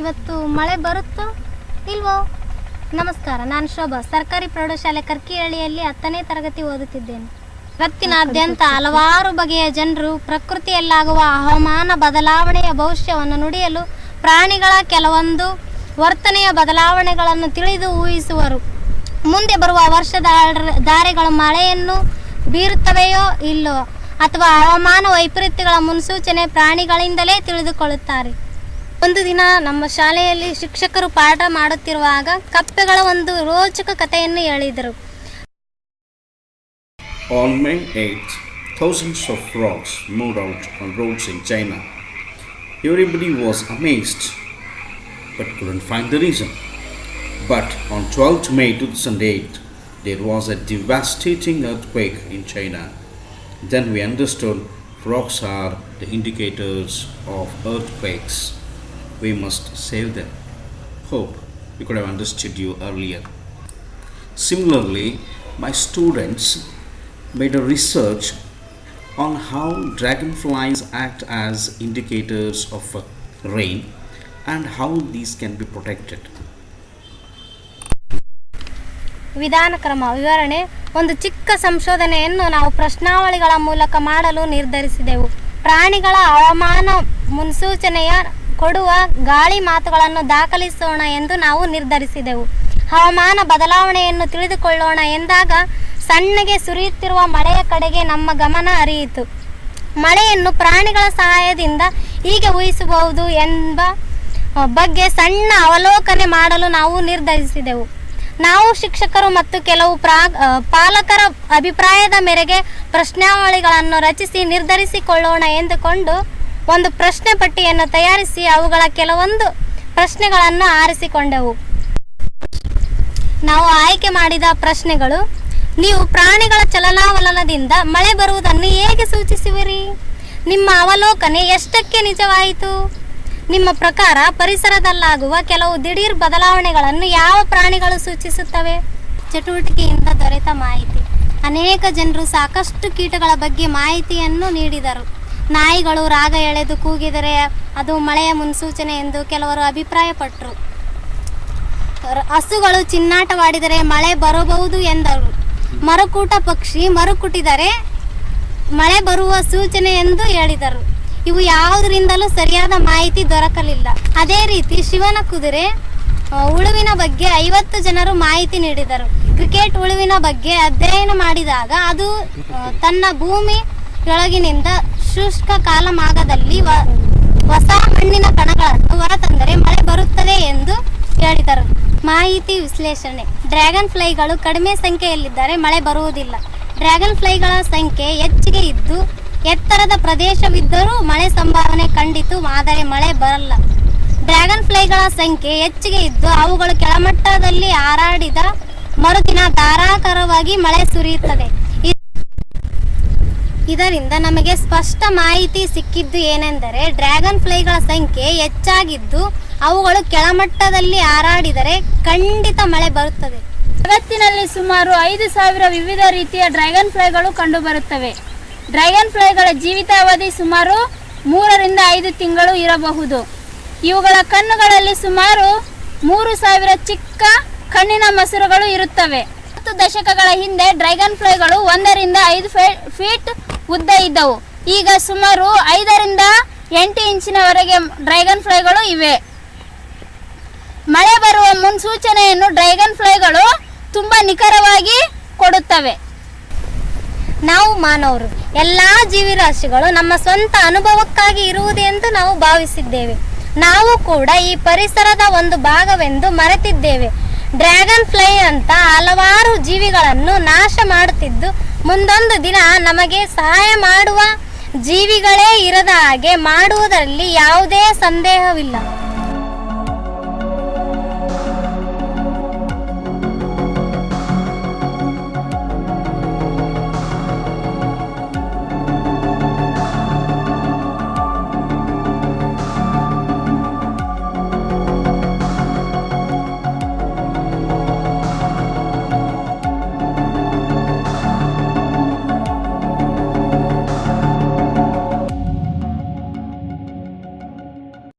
ಇವತ್ತು ಮಳೆ ಬರುತ್ತೋ ಇಲ್ವೋ? ನಮಸ್ಕಾರ, ನಾನು ಶೋಭಾ, ಸರ್ಕಾರಿ ಪ್ರೌಢಶಾಲೆ ಕರ್ಕಿಹಳ್ಳಿಯಲ್ಲಿ ಹತ್ತನೇ ತರಗತಿ ಓದುತ್ತಿದ್ದೇನೆ. ಜಗತ್ತಿನಾದ್ಯಂತ ಹಲವಾರು ಬಗೆಯ ಜನರು ಪ್ರಕೃತಿಯಲ್ಲಾಗುವ ಹವಾಮಾನ ಬದಲಾವಣೆಯ ಭವಿಷ್ಯವನ್ನು ನುಡಿಯಲು ಪ್ರಾಣಿಗಳ ಕೆಲವೊಂದು ವರ್ತನೆಯ ಬದಲಾವಣೆಗಳನ್ನು ತಿಳಿದು ಊಹಿಸುವರು. ಮುಂದೆ ಬರುವ ವರ್ಷದ ಧಾರೆಗಳು ಮಳೆಯನ್ನು ಬೀರುತ್ತವೆಯೋ ಇಲ್ಲೋ ಅಥವಾ ಹವಾಮಾನ ವೈಪರೀತ್ಯಗಳ ಮುನ್ಸೂಚನೆ ಪ್ರಾಣಿಗಳಿಂದಲೇ ತಿಳಿದುಕೊಳ್ಳುತ್ತಾರೆ. ಒಂದು ದಿನ ನಮ್ಮ ಶಾಲೆಯಲ್ಲಿ ಶಿಕ್ಷಕರು ಪಾಠ ಮಾಡುತ್ತಿರುವಾಗ ಕಪ್ಪೆಗಳ ಒಂದು ರೋಚಕ ಕಥೆಯನ್ನು ಹೇಳಿದರು On May 8th, thousands of frogs moved out on roads in China. Everybody was amazed but couldn't find the reason. But on 12th May 2008, there was a devastating earthquake in China. Then we understood frogs are the indicators of earthquakes. We must save them. Hope we could have understood you earlier. Similarly, my students made a research on how dragonflies act as indicators of uh, rain and how these can be protected. ವಿಧಾನ ಕ್ರಮ ವಿವರಣೆ ಒಂದು ಚಿಕ್ಕ ಸಂಶೋಧನೆಯನ್ನು ನಾವು ಪ್ರಶ್ನಾವಳಿಗಳ ಮೂಲಕ ಮಾಡಲು ನಿರ್ಧರಿಸಿದೆವು ಪ್ರಾಣಿಗಳ ಹವಾಮಾನ ಮುನ್ಸೂಚನೆಯ ಕೊಡುವ ಗಾಳಿ ಮಾತುಗಳನ್ನು ದಾಖಲಿಸೋಣ ಎಂದು ನಾವು ನಿರ್ಧರಿಸಿದೆವು. ಹವಾಮಾನ ಬದಲಾವಣೆಯನ್ನು ತಿಳಿದುಕೊಳ್ಳೋಣ ಎಂದಾಗ ಸಣ್ಣಗೆ ಸುರಿಯುತ್ತಿರುವ ಮಳೆಯ ಕಡೆಗೆ ನಮ್ಮ ಗಮನ ಹರಿಯಿತು. ಮಳೆಯನ್ನು ಪ್ರಾಣಿಗಳ ಸಹಾಯದಿಂದ ಹೀಗೆ ಊಹಿಸಬಹುದು ಎಂಬ ಬಗ್ಗೆ ಸಣ್ಣ ಅವಲೋಕನೆ ಮಾಡಲು ನಾವು ನಿರ್ಧರಿಸಿದೆವು. ನಾವು ಶಿಕ್ಷಕರು ಮತ್ತು ಕೆಲವು ಪ್ರಾ ಪಾಲಕರ ಅಭಿಪ್ರಾಯದ ಮೇರೆಗೆ ಪ್ರಶ್ನಾವಳಿಗಳನ್ನು ರಚಿಸಿ ನಿರ್ಧರಿಸಿಕೊಳ್ಳೋಣ ಎಂದುಕೊಂಡು ಒಂದು ಪ್ರಶ್ನೆ ಪಟ್ಟಿಯನ್ನು ತಯಾರಿಸಿ ಅವುಗಳ ಕೆಲವೊಂದು ಪ್ರಶ್ನೆಗಳನ್ನು ಆರಿಸಿಕೊಂಡೆವು. ನಾವು ಆಯ್ಕೆ ಮಾಡಿದ ಪ್ರಶ್ನೆಗಳು, ನೀವು ಪ್ರಾಣಿಗಳ ಚಲನಾವಲನದಿಂದ ಮಳೆ ಬರುವುದನ್ನು ಹೇಗೆ ಸೂಚಿಸುವಿರಿ? ನಿಮ್ಮ ಅವಲೋಕನೆ ಎಷ್ಟಕ್ಕೆ ನಿಜವಾಯಿತು? ನಿಮ್ಮ ಪ್ರಕಾರ ಪರಿಸರದಲ್ಲಾಗುವ ಕೆಲವು ದಿಢೀರ್ ಬದಲಾವಣೆಗಳನ್ನು ಯಾವ ಪ್ರಾಣಿಗಳು ಸೂಚಿಸುತ್ತವೆ? ಚಟುವಟಿಕೆಯಿಂದ ದೊರೆತ ಮಾಹಿತಿ. ಅನೇಕ ಜನರು ಸಾಕಷ್ಟು ಕೀಟಗಳ ಬಗ್ಗೆ ಮಾಹಿತಿಯನ್ನು ನೀಡಿದರು. ನಾಯಿಗಳು ರಾಗ ಎಳೆದು ಕೂಗಿದರೆ ಅದು ಮಳೆಯ ಮುನ್ಸೂಚನೆ ಎಂದು ಕೆಲವರು ಅಭಿಪ್ರಾಯಪಟ್ಟರು ಹಸುಗಳು ಚಿನ್ನಾಟವಾಡಿದರೆ ಮಳೆ ಬರಬಹುದು ಎಂದರು. ಮರುಕೂಟ ಪಕ್ಷಿ ಮರುಕುಟಿದರೆ ಮಳೆ ಬರುವ ಸೂಚನೆ ಎಂದು ಹೇಳಿದರು. ಇವು ಯಾವುದರಿಂದಲೂ ಸರಿಯಾದ ಮಾಹಿತಿ ದೊರಕಲಿಲ್ಲ. ಅದೇ ರೀತಿ ಶಿವನ ಕುದುರೆ ಉಳುವಿನ ಬಗ್ಗೆ ಐವತ್ತು ಜನರು ಮಾಹಿತಿ ನೀಡಿದರು. ಕ್ರಿಕೆಟ್ ಉಳುವಿನ ಬಗ್ಗೆ ಅಧ್ಯಯನ ಮಾಡಿದಾಗ ಅದು ತನ್ನ ಭೂಮಿ ಕೆಳಗಿನಿಂದ ಶುಷ್ಕ ಕಾಲಮಾಗದಲ್ಲಿ ಮಾಗದಲ್ಲಿ ಹೊಸ ಮಣ್ಣಿನ ಕಣಗಳನ್ನು ಹೊರತಂದರೆ ಮಳೆ ಬರುತ್ತದೆ ಎಂದು ಹೇಳಿದರು. ಮಾಹಿತಿ ವಿಶ್ಲೇಷಣೆ. ಡ್ರ್ಯಾಗನ್ ಫ್ಲೈಗಳು ಕಡಿಮೆ ಸಂಖ್ಯೆಯಲ್ಲಿದ್ದರೆ ಮಳೆ ಬರುವುದಿಲ್ಲ. ಡ್ರ್ಯಾಗನ್ ಫ್ಲೈಗಳ ಸಂಖ್ಯೆ ಹೆಚ್ಚಿಗೆ ಇದ್ದು, ಎತ್ತರದ ಪ್ರದೇಶವಿದ್ದರೂ ಮಳೆ ಸಂಭಾವನೆ ಖಂಡಿತು ಆದರೆ ಮಳೆ ಬರಲ್ಲ. ಡ್ರ್ಯಾಗನ್ ಫ್ಲೈಗಳ ಸಂಖ್ಯೆ ಹೆಚ್ಚಿಗೆ ಇದ್ದು, ಅವುಗಳು ಕೆಳಮಟ್ಟದಲ್ಲಿ ಹಾರಾಡಿದ ಮರುದಿನ ಧಾರಾಕಾರವಾಗಿ ಮಳೆ ಸುರಿಯುತ್ತದೆ. ಇದರಿಂದ ನಮಗೆ ಸ್ಪಷ್ಟ ಮಾಹಿತಿ ಸಿಕ್ಕಿದ್ದು ಏನೆಂದರೆ ಡ್ರ್ಯಾಗನ್ ಫ್ಲೈಗಳ ಸಂಖ್ಯೆ ಹೆಚ್ಚಾಗಿದ್ದು ಅವುಗಳು ಕೆಳಮಟ್ಟದಲ್ಲಿ ಹಾರಾಡಿದರೆ ಖಂಡಿತ ಮಳೆ ಬರುತ್ತದೆ. ಜಗತ್ತಿನಲ್ಲಿ ಸುಮಾರು ಐದು ಸಾವಿರ ವಿವಿಧ ರೀತಿಯ ಡ್ರ್ಯಾಗನ್ ಫ್ಲೈಗಳು ಕಂಡುಬರುತ್ತವೆ. ಡ್ರ್ಯಾಗನ್ ಫ್ಲೈಗಳ ಜೀವಿತಾವಧಿ ಸುಮಾರು ಮೂರರಿಂದ ಐದು ತಿಂಗಳು ಇರಬಹುದು. ಇವುಗಳ ಕಣ್ಣುಗಳಲ್ಲಿ ಸುಮಾರು ಮೂರು ಸಾವಿರ ಚಿಕ್ಕ ಕಣ್ಣಿನ ಮಸರುಗಳು ಇರುತ್ತವೆ. ಹತ್ತು ದಶಕಗಳ ಹಿಂದೆ ಡ್ರ್ಯಾಗನ್ ಫ್ಲೈಗಳು ಒಂದರಿಂದ ಐದು ಫೀಟ್ ಉದ್ದ ಇದ್ದವು. ಈಗ ಸುಮಾರು ಐದರಿಂದ ಎಂಟು ಇಂಚಿನವರೆಗೆ ಡ್ರ್ಯಾಗನ್ ಫ್ಲೈಗಳು ಇವೆ. ಮಳೆ ಬರುವ ಮುನ್ಸೂಚನೆಯನ್ನು ಡ್ರ್ಯಾಗನ್ ಫ್ಲೈಗಳು ತುಂಬ ನಿಖರವಾಗಿ ಕೊಡುತ್ತವೆ. ನಾವು ಮಾನವರು, ಎಲ್ಲ ಜೀವಿರಾಶಿಗಳು ನಮ್ಮ ಸ್ವಂತ ಅನುಭವಕ್ಕಾಗಿ ಇರುವುದೆಂದು ನಾವು ಭಾವಿಸಿದ್ದೇವೆ. ನಾವು ಕೂಡ ಈ ಪರಿಸರದ ಒಂದು ಭಾಗವೆಂದು ಮರೆತಿದ್ದೇವೆ. ಡ್ರ್ಯಾಗನ್ ಫ್ಲೈ ಅಂತ ಹಲವಾರು ಜೀವಿಗಳನ್ನು ನಾಶ ಮಾಡುತ್ತಿದ್ದು ಮುಂದೊಂದು ದಿನ ನಮಗೆ ಸಹಾಯ ಮಾಡುವ ಜೀವಿಗಳೇ ಇರದ ಹಾಗೆ ಮಾಡುವುದರಲ್ಲಿ ಯಾವುದೇ ಸಂದೇಹವಿಲ್ಲ.